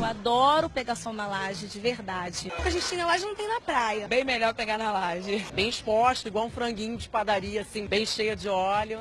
Eu adoro pegar sol na laje, de verdade. O que a gente tem na laje não tem na praia. Bem melhor pegar na laje. Bem exposto, igual um franguinho de padaria, assim, bem cheia de óleo.